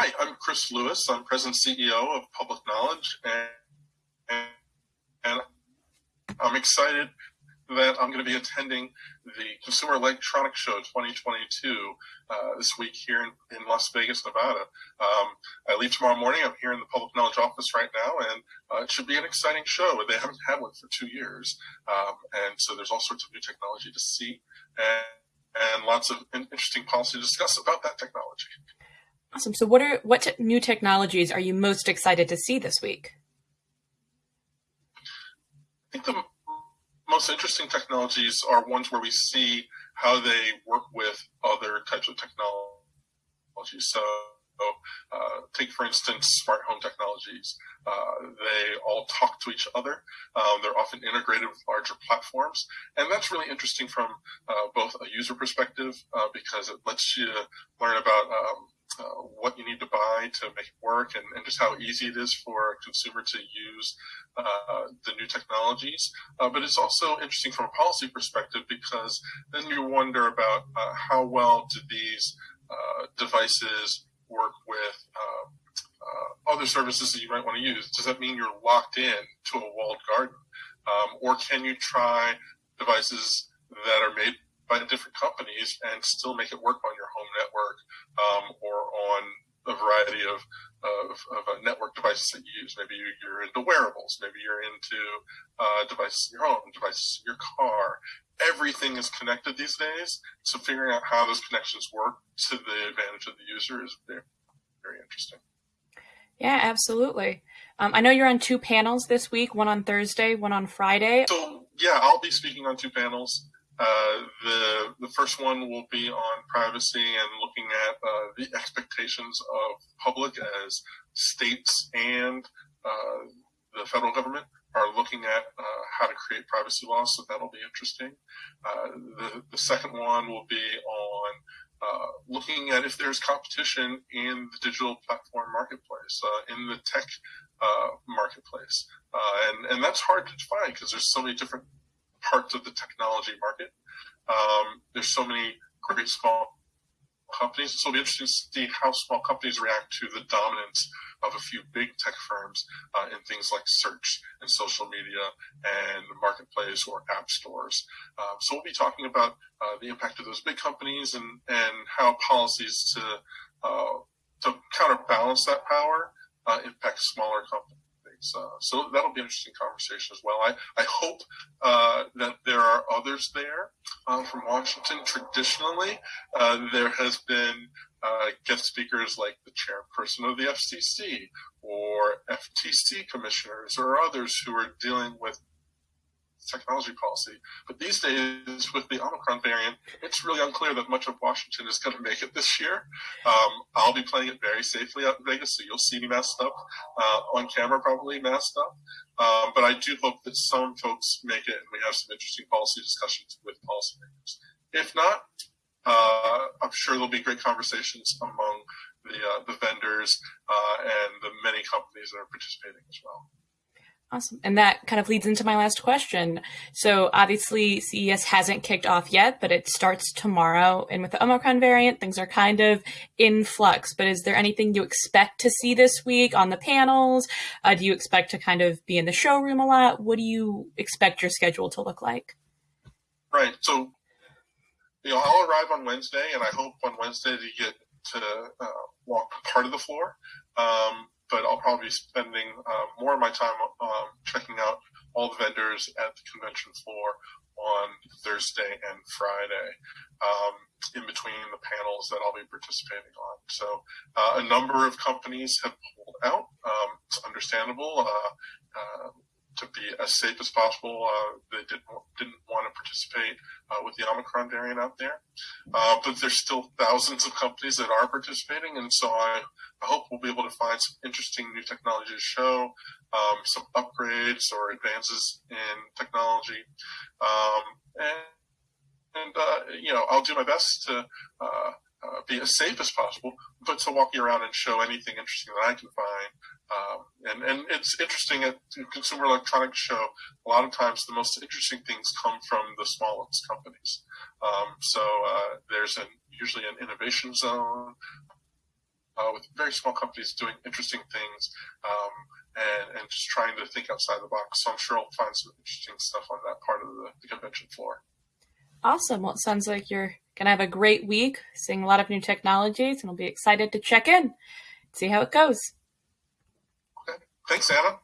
Hi, I'm Chris Lewis. I'm present CEO of Public Knowledge, and, and, I'm excited that I'm going to be attending the Consumer Electronics Show 2022 uh, this week here in, in Las Vegas, Nevada. Um, I leave tomorrow morning. I'm here in the Public Knowledge office right now, and uh, it should be an exciting show. They haven't had one for two years, um, and so there's all sorts of new technology to see and, and lots of interesting policy to discuss about that technology. Awesome. So what are what new technologies are you most excited to see this week? I think the most interesting technologies are ones where we see how they work with other types of technologies. So uh, take, for instance, smart home technologies. Uh, they all talk to each other. Um, they're often integrated with larger platforms. And that's really interesting from uh, both a user perspective uh, because it lets you learn about um, to make it work and, and, just how easy it is for a consumer to use uh, the new technologies. Uh, but it's also interesting from a policy perspective because then you wonder about uh, how well do these uh, devices work with other services that you might want to use. Does that mean you're locked in to a walled garden? Um, or can you try devices that are made by different companies and still make it work on your home network um, or on a variety of, of, of uh, network devices that you use. Maybe you're into wearables. Maybe you're into uh, devices in your home, devices in your car. Everything is connected these days. So figuring out how those connections work to the advantage of the user is very, very interesting. Yeah, absolutely. Um, I know you're on two panels this week, one on Thursday, one on Friday. So yeah, I'll be speaking on two panels. Uh, the the first one will be on privacy and looking at uh, the expectations of public as states and uh, the federal government are looking at uh, how to create privacy laws. So that'll be interesting. Uh, the the second one will be on looking at if there's competition in the digital platform marketplace, in the tech marketplace, and and that's hard to define because there's so many different parts of the technology market. Um, there's so many great small companies. So it'll be interesting to see how small companies react to the dominance of a few big tech firms uh, in things like search and social media and marketplace or app stores. Um, so we'll be talking about uh, the impact of those big companies and, and how policies to uh, to counterbalance that power uh, impact smaller companies. Uh, so that'll be an interesting conversation as well. I, I hope uh, that there are others there uh, from Washington. Traditionally, uh, there has been uh, guest speakers like the chairperson of the FCC or FTC commissioners or others who are dealing with technology policy. But these days, with the Omicron variant, it's really unclear that much of Washington is going to make it this year. Um, I'll be playing it very safely out in Vegas, so you'll see me masked up uh, on camera, probably masked up. Um, but I do hope that some folks make it, and we have some interesting policy discussions with policymakers. If not, uh, I'm sure there'll be great conversations among the uh, the vendors uh, and the many companies that are participating as well. Awesome. And that kind of leads into my last question. So obviously CES hasn't kicked off yet, but it starts tomorrow. And with the Omicron variant, things are kind of in flux. But is there anything you expect to see this week on the panels? Uh, do you expect to kind of be in the showroom a lot? What do you expect your schedule to look like? Right. So, you know, I'll arrive on Wednesday and I hope on Wednesday to get to uh, walk part of the floor. Um, but I'll probably be spending uh, more of my time um, checking out all the vendors at the convention floor on Thursday and Friday, um, in between the panels that I'll be participating on. So uh, a number of companies have pulled out. Um, it's understandable. Uh, uh to be as safe as possible. Uh, they didn't didn't want to participate uh, with the Omicron variant out there, uh, but there's still thousands of companies that are participating, and so I, I hope we'll be able to find some interesting new technology to show, um, some upgrades or advances in technology, um, and and uh, you know I'll do my best to. Uh, uh, be as safe as possible, but to walk you around and show anything interesting that I can find um, and, and it's interesting at the Consumer Electronics Show, a lot of times the most interesting things come from the smallest companies. Um, so uh, there's an, usually an innovation zone, uh, with very small companies doing interesting things um, and, and just trying to think outside the box. So I'm sure I'll find some interesting stuff on that part of the, the convention floor. Awesome. Well, it sounds like you're going to have a great week, seeing a lot of new technologies, and we'll be excited to check in, see how it goes. Thanks, Anna.